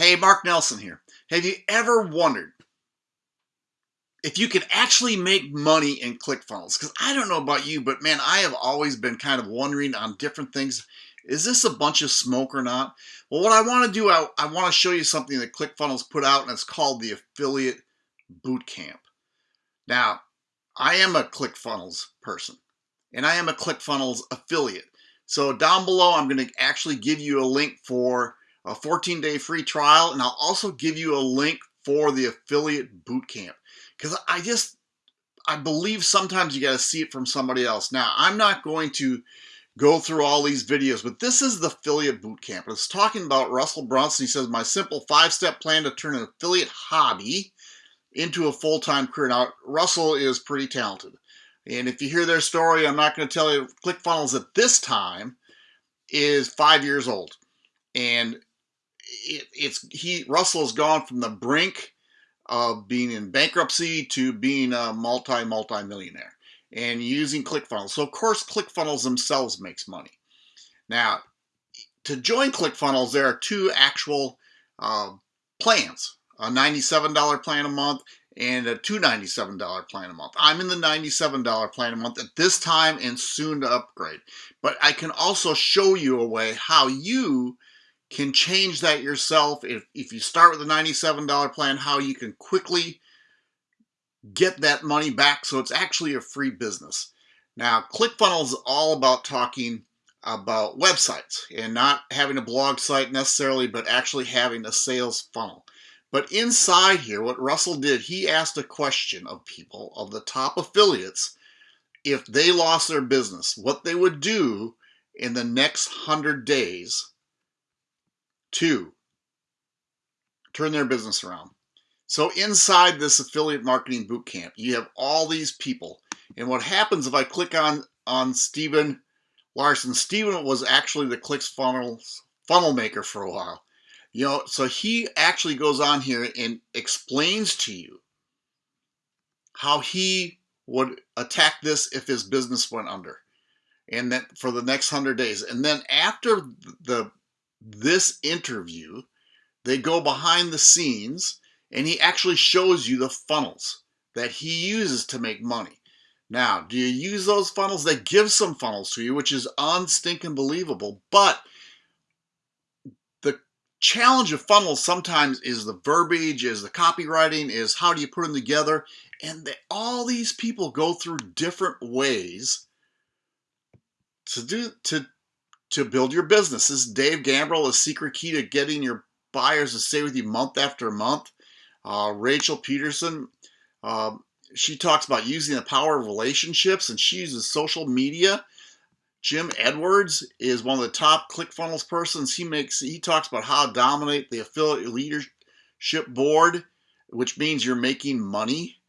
Hey, Mark Nelson here. Have you ever wondered if you can actually make money in ClickFunnels? Because I don't know about you, but man, I have always been kind of wondering on different things. Is this a bunch of smoke or not? Well, what I want to do, I, I want to show you something that ClickFunnels put out, and it's called the Affiliate Bootcamp. Now, I am a ClickFunnels person, and I am a ClickFunnels affiliate. So down below, I'm going to actually give you a link for a 14 day free trial, and I'll also give you a link for the affiliate bootcamp because I just I believe sometimes you got to see it from somebody else. Now, I'm not going to go through all these videos, but this is the affiliate bootcamp. It's talking about Russell Brunson. He says, My simple five step plan to turn an affiliate hobby into a full time career. Now, Russell is pretty talented. And if you hear their story, I'm not going to tell you, ClickFunnels at this time is five years old. And it, it's he Russell has gone from the brink of being in bankruptcy to being a multi multi millionaire and using ClickFunnels. So of course ClickFunnels themselves makes money. Now, to join ClickFunnels, there are two actual uh, plans: a $97 plan a month and a $297 plan a month. I'm in the $97 plan a month at this time and soon to upgrade. But I can also show you a way how you can change that yourself. If, if you start with a $97 plan, how you can quickly get that money back so it's actually a free business. Now, ClickFunnels is all about talking about websites and not having a blog site necessarily, but actually having a sales funnel. But inside here, what Russell did, he asked a question of people, of the top affiliates, if they lost their business, what they would do in the next 100 days to turn their business around. So inside this affiliate marketing bootcamp, you have all these people. And what happens if I click on, on Stephen Larsen, Stephen was actually the ClickFunnels funnel maker for a while. You know, so he actually goes on here and explains to you how he would attack this if his business went under and then for the next 100 days. And then after the this interview, they go behind the scenes and he actually shows you the funnels that he uses to make money. Now, do you use those funnels? They give some funnels to you, which is unstinking believable. But the challenge of funnels sometimes is the verbiage, is the copywriting, is how do you put them together. And they, all these people go through different ways to do to to build your business. This is Dave Gambrill, the secret key to getting your buyers to stay with you month after month. Uh, Rachel Pedersen, uh, she talks about using the power of relationships and she uses social media. Jim Edwards is one of the top ClickFunnels persons. He makes he talks about how to dominate the affiliate leadership board, which means you're making money.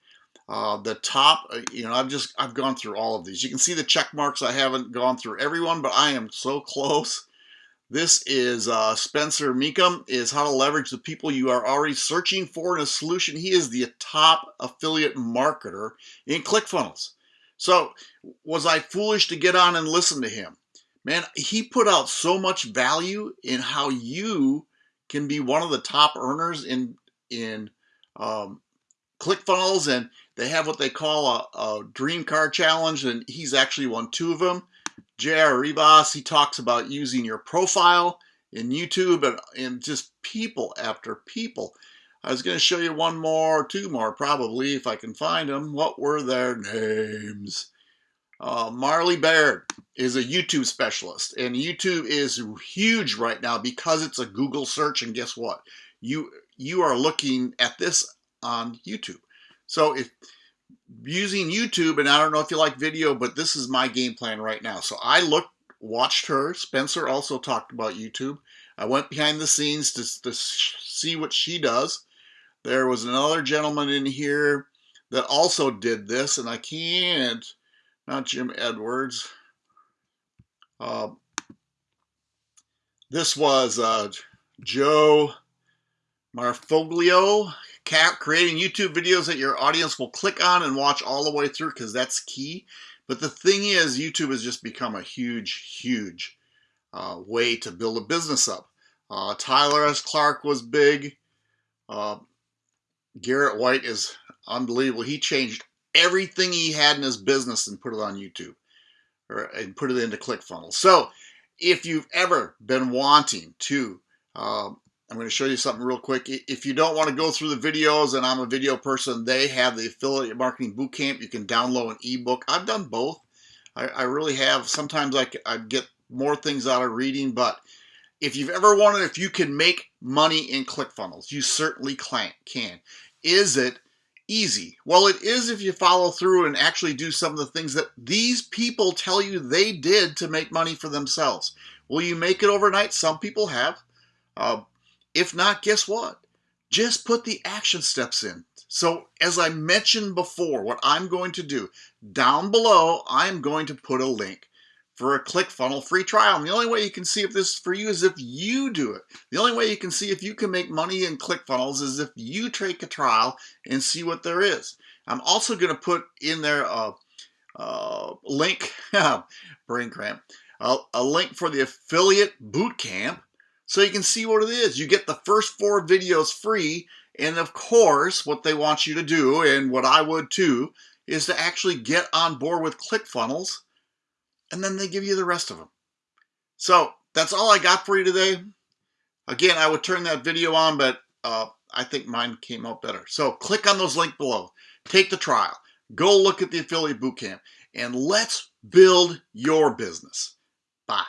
Uh, the top, uh, you know, I've just, I've gone through all of these. You can see the check marks. I haven't gone through everyone, but I am so close. This is uh, Spencer Mecham, is how to leverage the people you are already searching for in a solution. He is the top affiliate marketer in ClickFunnels. So was I foolish to get on and listen to him? Man, he put out so much value in how you can be one of the top earners in in um, ClickFunnels, and they have what they call a, a dream car challenge, and he's actually won two of them. J.R. Rivas, he talks about using your profile in YouTube and, and just people after people. I was going to show you one more, two more probably, if I can find them. What were their names? Uh, Marley Baird is a YouTube specialist, and YouTube is huge right now because it's a Google search. And guess what? You you are looking at this on YouTube. So if using YouTube, and I don't know if you like video, but this is my game plan right now. So I looked, watched her. Spencer also talked about YouTube. I went behind the scenes to, to see what she does. There was another gentleman in here that also did this, and I can't, not Jim Edwards. Uh, this was uh, Joe Marfoglio creating YouTube videos that your audience will click on and watch all the way through because that's key. But the thing is, YouTube has just become a huge, huge uh, way to build a business up. Uh, Tyler S. Clark was big. Uh, Garrett White is unbelievable. He changed everything he had in his business and put it on YouTube or, and put it into ClickFunnels. So if you've ever been wanting to, um, I'm going to show you something real quick. If you don't want to go through the videos and I'm a video person, they have the Affiliate Marketing Bootcamp. You can download an ebook. I've done both. I, I really have. Sometimes I, I get more things out of reading, but if you've ever wondered if you can make money in ClickFunnels, you certainly can. Is it easy? Well, it is if you follow through and actually do some of the things that these people tell you they did to make money for themselves. Will you make it overnight? Some people have. Uh, if not, guess what? Just put the action steps in. So as I mentioned before, what I'm going to do, down below, I'm going to put a link for a ClickFunnels free trial. And the only way you can see if this is for you is if you do it. The only way you can see if you can make money in ClickFunnels is if you take a trial and see what there is. I'm also going to put in there a, a link, brain cramp, a, a link for the affiliate bootcamp so you can see what it is. You get the first four videos free and of course what they want you to do and what I would too is to actually get on board with ClickFunnels and then they give you the rest of them. So that's all I got for you today. Again, I would turn that video on, but uh, I think mine came out better. So click on those links below. Take the trial. Go look at the Affiliate Bootcamp. And let's build your business. Bye.